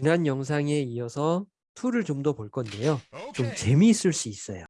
지난 영상에 이어서 to를 좀 더 볼 건데요. 좀. 재미있을 수 있어요.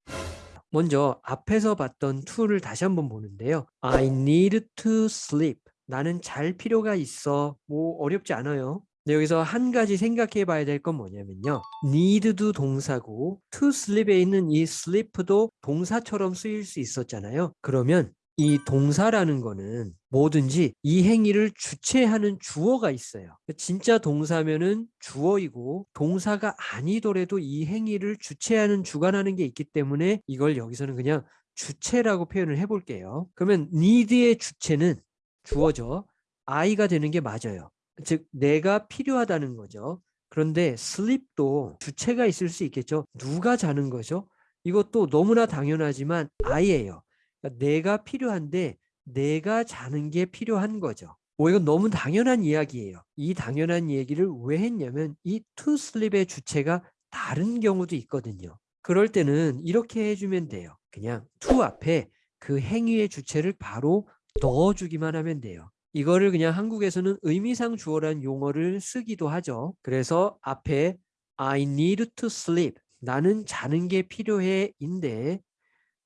먼저 앞에서 봤던 to를 다시 한번 보는데요. I need to sleep. 나는 잘 필요가 있어. 뭐 어렵지 않아요. 근데 여기서 한 가지 생각해 봐야 될 건 뭐냐면요. need도 동사고 to sleep에 있는 이 sleep도 동사처럼 쓰일 수 있었잖아요. 그러면 이 동사라는 거는 뭐든지 이 행위를 주체하는 주어가 있어요. 진짜 동사면은 주어이고 동사가 아니더라도 이 행위를 주체하는 주관하는 게 있기 때문에 이걸 여기서는 그냥 주체라고 표현을 해볼게요. 그러면 need의 주체는 주어죠. I가 되는 게 맞아요. 즉 내가 필요하다는 거죠. 그런데 sleep도 주체가 있을 수 있겠죠. 누가 자는 거죠? 이것도 너무나 당연하지만 I예요. 그러니까 내가 필요한데 내가 자는 게 필요한 거죠. 뭐 이건 너무 당연한 이야기예요. 이 당연한 얘기를 왜 했냐면 이 sleep의 주체가 다른 경우도 있거든요. 그럴 때는 이렇게 해주면 돼요. 그냥 to 앞에 그 행위의 주체를 바로 넣어주기만 하면 돼요. 이거를 그냥 한국에서는 의미상 주어란 용어를 쓰기도 하죠. 그래서 앞에 I need to sleep. 나는 자는 게 필요해 인데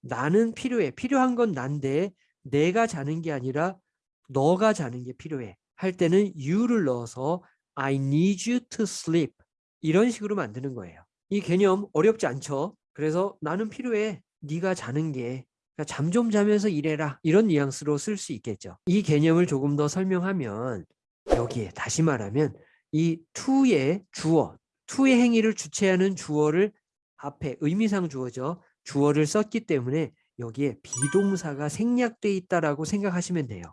나는 필요해. 필요한 건 난데 내가 자는 게 아니라 너가 자는 게 필요해. 할 때는 you를 넣어서 I need you to sleep. 이런 식으로 만드는 거예요. 이 개념 어렵지 않죠? 그래서 나는 필요해. 네가 자는 게. 그러니까 잠좀 자면서 일해라. 이런 뉘앙스로 쓸 수 있겠죠. 이 개념을 조금 더 설명하면 여기에 다시 말하면 이 to의 주어, to의 행위를 주체하는 주어를 앞에 의미상 주어죠. 주어를 썼기 때문에 여기에 비동사가 생략돼 있다라고 생각하시면 돼요.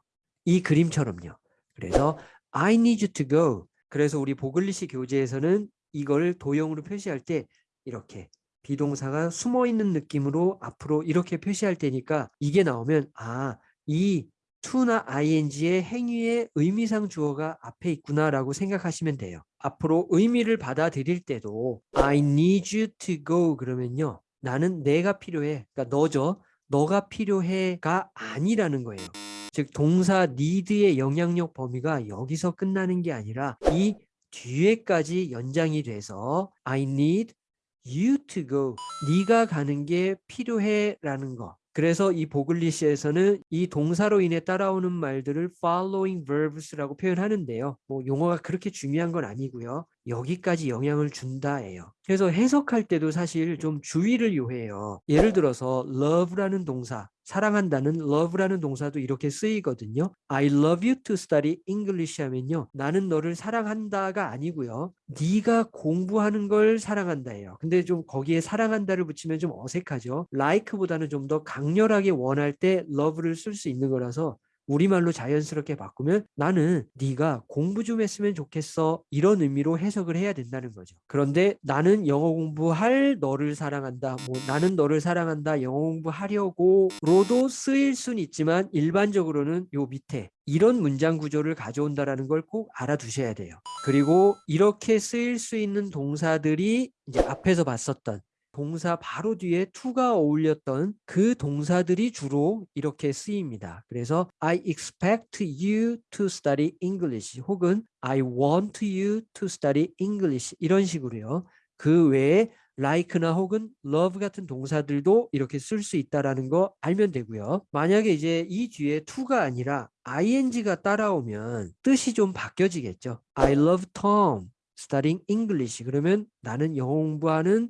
이 그림처럼요. 그래서 I need you to go. 그래서 우리 보글리시 교재에서는 이걸 도형으로 표시할 때 이렇게 비동사가 숨어 있는 느낌으로 앞으로 이렇게 표시할 테니까 이게 나오면 아, 이 to나 ing의 행위의 의미상 주어가 앞에 있구나라고 생각하시면 돼요. 앞으로 의미를 받아들일 때도 I need you to go 그러면요. 나는 내가 필요해. 그러니까 너죠. 너가 필요해가 아니라는 거예요. 즉 동사 need의 영향력 범위가 여기서 끝나는 게 아니라 이 뒤에까지 연장이 돼서 I need you to go. 네가 가는 게 필요해라는 거. 그래서 이 보글리시에서는 이 동사로 인해 따라오는 말들을 following verbs라고 표현하는데요. 뭐 용어가 그렇게 중요한 건 아니고요. 여기까지 영향을 준다예요. 그래서 해석할 때도 사실 좀 주의를 요해요. 예를 들어서 love라는 동사, 사랑한다는 love라는 동사도 이렇게 쓰이거든요. I love you to study English 하면요. 나는 너를 사랑한다가 아니고요. 네가 공부하는 걸 사랑한다예요. 근데 좀 거기에 사랑한다를 붙이면 좀 어색하죠. like보다는 좀 더 강렬하게 원할 때 love를 쓸 수 있는 거라서 우리말로 자연스럽게 바꾸면 나는 네가 공부 좀 했으면 좋겠어 이런 의미로 해석을 해야 된다는 거죠. 그런데 나는 영어 공부할 너를 사랑한다. 뭐 나는 너를 사랑한다. 영어 공부하려고 로도 쓰일 수는 있지만 일반적으로는 요 밑에 이런 문장 구조를 가져온다라는 걸 꼭 알아두셔야 돼요. 그리고 이렇게 쓰일 수 있는 동사들이 이제 앞에서 봤었던 동사 바로 뒤에 to가 어울렸던 그 동사들이 주로 이렇게 쓰입니다. 그래서 I expect you to study English 혹은 I want you to study English 이런 식으로요. 그 외에 like나 혹은 love 같은 동사들도 이렇게 쓸 수 있다라는 거 알면 되고요. 만약에 이제 이 뒤에 to가 아니라 ing가 따라오면 뜻이 좀 바뀌어지겠죠. I love Tom studying English 그러면 나는 영어 공부하는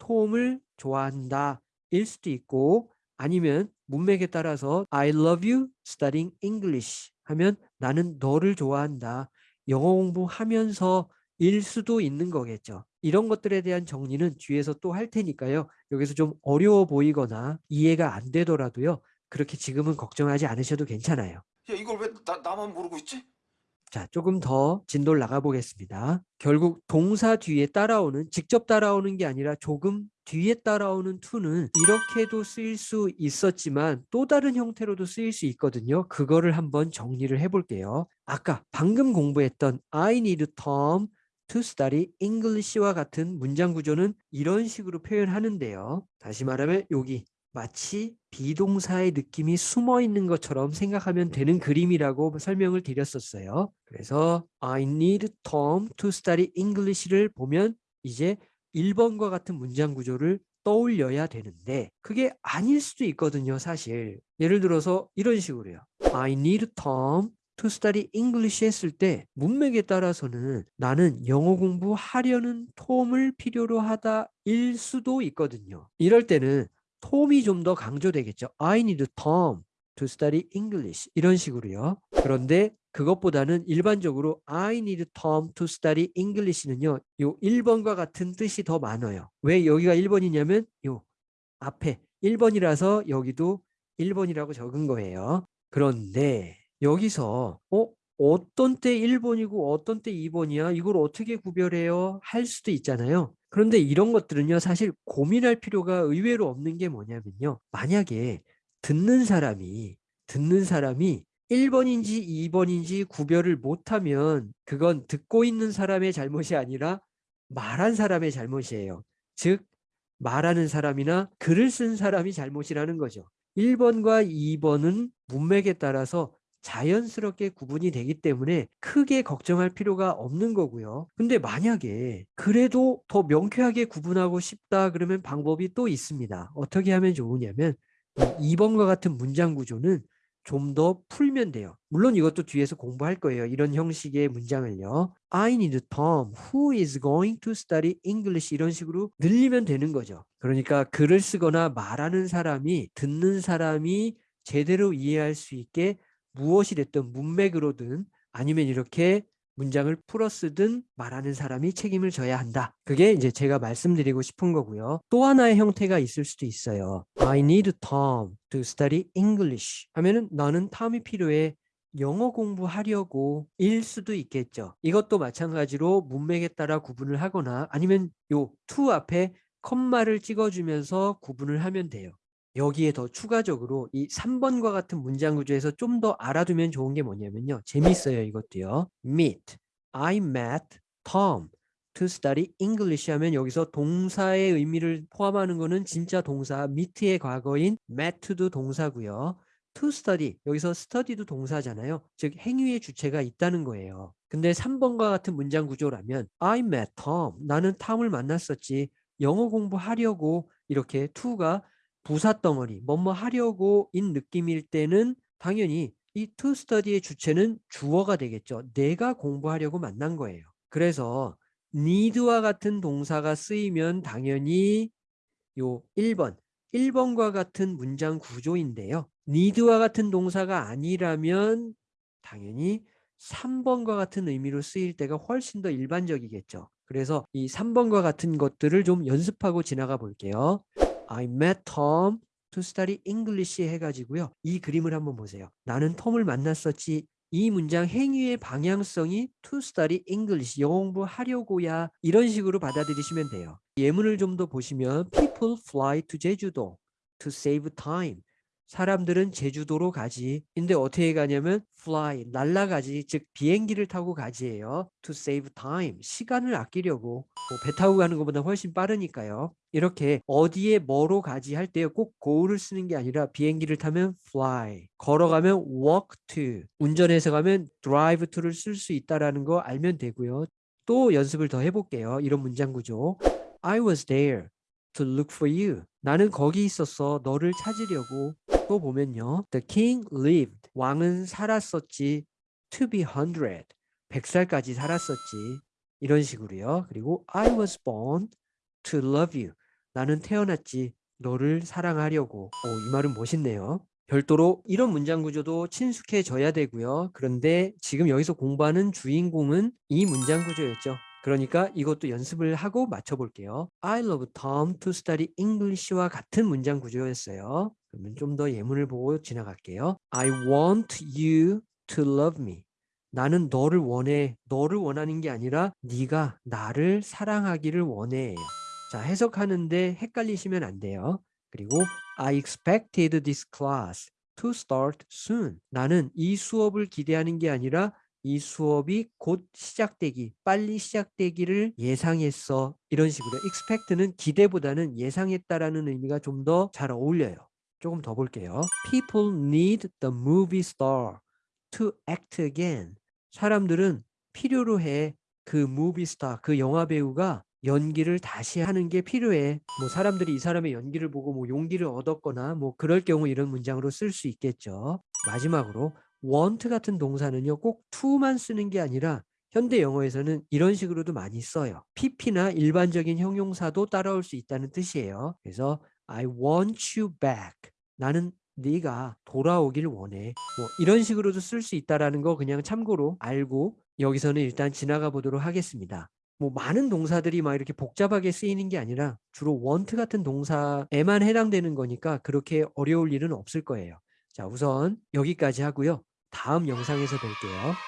톰을 좋아한다 일 수도 있고 아니면 문맥에 따라서 I love you studying English 하면 나는 너를 좋아한다. 영어 공부하면서 일 수도 있는 거겠죠. 이런 것들에 대한 정리는 뒤에서 또 할 테니까요. 여기서 좀 어려워 보이거나 이해가 안 되더라도요. 그렇게 지금은 걱정하지 않으셔도 괜찮아요. 야 이걸 왜 나, 나만 모르고 있지? 자, 조금 더 진도를 나가 보겠습니다. 결국 동사 뒤에 따라오는 직접 따라오는 게 아니라 조금 뒤에 따라오는 to는 이렇게도 쓰일 수 있었지만 또 다른 형태로도 쓰일 수 있거든요. 그거를 한번 정리를 해볼게요. 아까 방금 공부했던 I need Tom to study English와 같은 문장 구조는 이런 식으로 표현하는데요. 다시 말하면 여기 마치 비동사의 느낌이 숨어 있는 것처럼 생각하면 되는 그림이라고 설명을 드렸었어요. 그래서 I need Tom to study English를 보면 이제 1번과 같은 문장 구조를 떠올려야 되는데 그게 아닐 수도 있거든요 사실. 예를 들어서 이런 식으로요. I need Tom to study English 했을 때 문맥에 따라서는 나는 영어 공부하려는 톰을 필요로 하다 일 수도 있거든요. 이럴 때는 톰이 좀 더 강조되겠죠 I need Tom to study English 이런 식으로요 그런데 그것보다는 일반적으로 I need Tom to study English는요. 요 1번과 같은 뜻이 더 많아요. 왜 여기가 1번이냐면 요 앞에 1번이라서 여기도 1번이라고 적은 거예요. 그런데 여기서 어 어떤 때 1번이고 어떤 때 2번이야? 이걸 어떻게 구별해요? 할 수도 있잖아요. 그런데 이런 것들은요. 사실 고민할 필요가 의외로 없는 게 뭐냐면요. 만약에 듣는 사람이 듣는 사람이 1번인지 2번인지 구별을 못하면 그건 듣고 있는 사람의 잘못이 아니라 말한 사람의 잘못이에요. 즉 말하는 사람이나 글을 쓴 사람이 잘못이라는 거죠. 1번과 2번은 문맥에 따라서 자연스럽게 구분이 되기 때문에 크게 걱정할 필요가 없는 거고요. 근데 만약에 그래도 더 명쾌하게 구분하고 싶다 그러면 방법이 또 있습니다. 어떻게 하면 좋으냐면 2번과 같은 문장 구조는 좀 더 풀면 돼요. 물론 이것도 뒤에서 공부할 거예요. 이런 형식의 문장을요. I need Tom who is going to study English 이런 식으로 늘리면 되는 거죠. 그러니까 글을 쓰거나 말하는 사람이 듣는 사람이 제대로 이해할 수 있게 무엇이 됐든 문맥으로든 아니면 이렇게 문장을 풀어 쓰든 말하는 사람이 책임을 져야 한다. 그게 이제 제가 말씀드리고 싶은 거고요. 또 하나의 형태가 있을 수도 있어요. I need Tom to study English 하면은 나는 탐이 필요해. 영어 공부하려고 일 수도 있겠죠. 이것도 마찬가지로 문맥에 따라 구분을 하거나 아니면 요 to 앞에 컴마를 찍어주면서 구분을 하면 돼요. 여기에 더 추가적으로 이 3번과 같은 문장 구조에서 좀 더 알아두면 좋은 게 뭐냐면요. 재밌어요 이것도요. meet, I met Tom to study English 하면 여기서 동사의 의미를 포함하는 거는 진짜 동사 meet의 과거인 met도 동사고요. to study 여기서 study도 동사잖아요. 즉 행위의 주체가 있다는 거예요. 근데 3번과 같은 문장 구조라면 I met Tom 나는 탐을 만났었지 영어 공부하려고 이렇게 to가 부사 덩어리 뭐뭐 하려고 인 느낌일 때는 당연히 이 to study의 주체는 주어가 되겠죠. 내가 공부하려고 만난 거예요. 그래서 need와 같은 동사가 쓰이면 당연히 요 1번 1번과 같은 문장 구조인데요. need와 같은 동사가 아니라면 당연히 3번과 같은 의미로 쓰일 때가 훨씬 더 일반적이겠죠. 그래서 이 3번과 같은 것들을 좀 연습하고 지나가 볼게요. I met Tom to study English 해가지고요. 이 그림을 한번 보세요. 나는 톰을 만났었지. 이 문장 행위의 방향성이 to study English, 영어 공부하려고야 이런 식으로 받아들이시면 돼요. 예문을 좀 더 보시면 people fly to 제주도 to save time. 사람들은 제주도로 가지. 근데 어떻게 가냐면 fly, 날아가지. 즉 비행기를 타고 가지예요. to save time, 시간을 아끼려고. 뭐 배 타고 가는 것보다 훨씬 빠르니까요. 이렇게 어디에 뭐로 가지 할 때 꼭 go를 쓰는 게 아니라 비행기를 타면 fly, 걸어가면 walk to, 운전해서 가면 drive to를 쓸 수 있다라는 거 알면 되고요. 또 연습을 더 해볼게요. 이런 문장 구조. I was there to look for you. 나는 거기 있었어. 너를 찾으려고. 또 보면요. The king lived. 왕은 살았었지. To be hundred. 100살까지 살았었지. 이런 식으로요. 그리고 I was born to love you. 나는 태어났지. 너를 사랑하려고. 오, 이 말은 멋있네요. 별도로 이런 문장 구조도 친숙해져야 되고요. 그런데 지금 여기서 공부하는 주인공은 이 문장 구조였죠. 그러니까 이것도 연습을 하고 맞춰볼게요. I love Tom to study English와 같은 문장 구조였어요. 그러면 좀 더 예문을 보고 지나갈게요. I want you to love me. 나는 너를 원해. 너를 원하는 게 아니라 네가 나를 사랑하기를 원해. 자, 해석하는데 헷갈리시면 안 돼요. 그리고 I expected this class to start soon. 나는 이 수업을 기대하는 게 아니라 이 수업이 곧 시작되기, 빨리 시작되기를 예상했어. 이런 식으로 expect는 기대보다는 예상했다라는 의미가 좀 더 잘 어울려요. 조금 더 볼게요. People need the movie star to act again. 사람들은 필요로 해. 그 movie star, 그 영화 배우가 연기를 다시 하는 게 필요해. 뭐 사람들이 이 사람의 연기를 보고 뭐 용기를 얻었거나 뭐 그럴 경우 이런 문장으로 쓸 수 있겠죠. 마지막으로 want 같은 동사는요. 꼭 to만 쓰는 게 아니라 현대 영어에서는 이런 식으로도 많이 써요. pp나 일반적인 형용사도 따라올 수 있다는 뜻이에요. 그래서 I want you back. 나는 네가 돌아오길 원해. 뭐 이런 식으로도 쓸 수 있다라는 거 그냥 참고로 알고 여기서는 일단 지나가 보도록 하겠습니다. 뭐 많은 동사들이 막 이렇게 복잡하게 쓰이는 게 아니라 주로 want 같은 동사에만 해당되는 거니까 그렇게 어려울 일은 없을 거예요. 자, 우선 여기까지 하고요. 다음 영상에서 뵐게요.